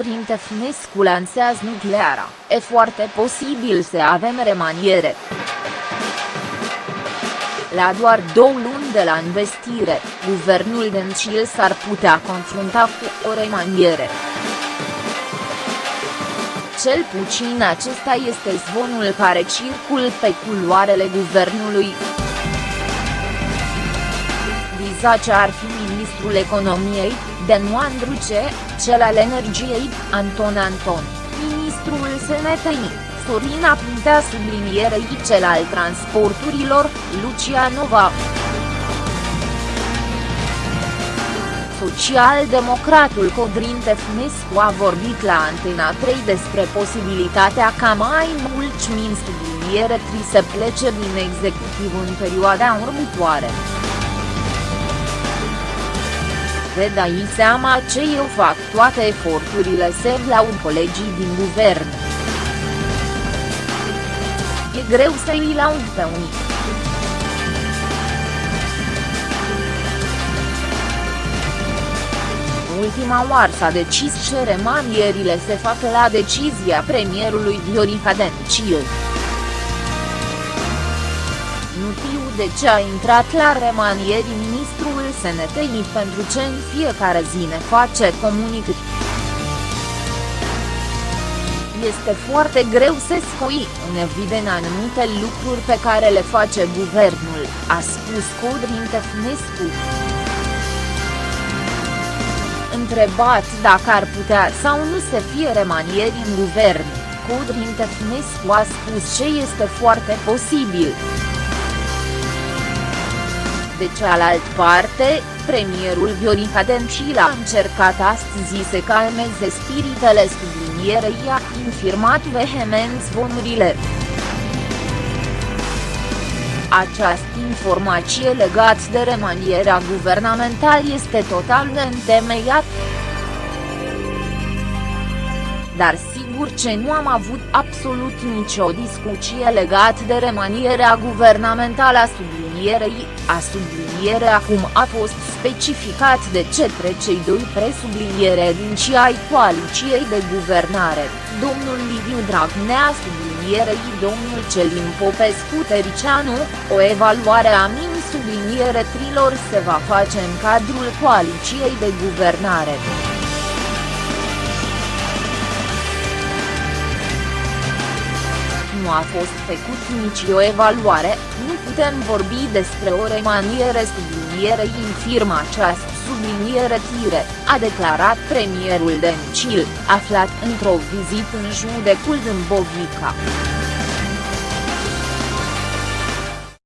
Tefnescu lansează nucleara, e foarte posibil să avem remaniere. La doar două luni de la investire, guvernul Dencil s-ar putea confrunta cu o remaniere. Cel puțin acesta este zvonul care circul pe culoarele guvernului. Vizace ar fi ministrul economiei, Denu Andruce, cel al energiei, Anton Anton, ministrul SNTI, Sorina Pintea sublinierei cel al transporturilor, Lucia Nova. Social-democratul Codrin Tefnescu a vorbit la Antena 3 despre posibilitatea ca mai mulți min subliniere tri să plece din executiv în perioada următoare. Vă dai seama ce eu fac toate eforturile să laud colegii din guvern. E greu să îi laud pe unii. ultima oară s-a decis ce remanierile se fac la decizia premierului Viorica Dencil. Nu știu de ce a intrat la remanieri ministrul SNTI pentru ce în fiecare zi ne face comunicări. Este foarte greu să scoi în evident anumite lucruri pe care le face guvernul, a spus Codrin Tefnescu întrebat dacă ar putea sau nu să fie remanieri în guvern, Codrin Tefnescu a spus ce este foarte posibil. De cealaltă parte, premierul Viorica Dencil a încercat astăzi să calmeze spiritele sublinierei a infirmat vehement zvonurile. Această informație legată de remanierea guvernamentală este total neîntemeiat. Dar sigur ce nu am avut absolut nicio discuție legată de remanierea guvernamentală a sublinierei, a subliniere acum a fost specificat de cetre cei doi presubliniere din și ai coaliciei de guvernare, domnul Liviu Dragnea sublinierei domnul Celin Popescu Tericianu, o evaluare a min subliniere trilor se va face în cadrul coaliciei de guvernare. Nu a fost făcut nici o evaluare, nu putem vorbi despre o remaniere sublinierei în firma această subliniere tire, a declarat premierul Dencil, aflat într-o vizită în judecul Dâmbovica.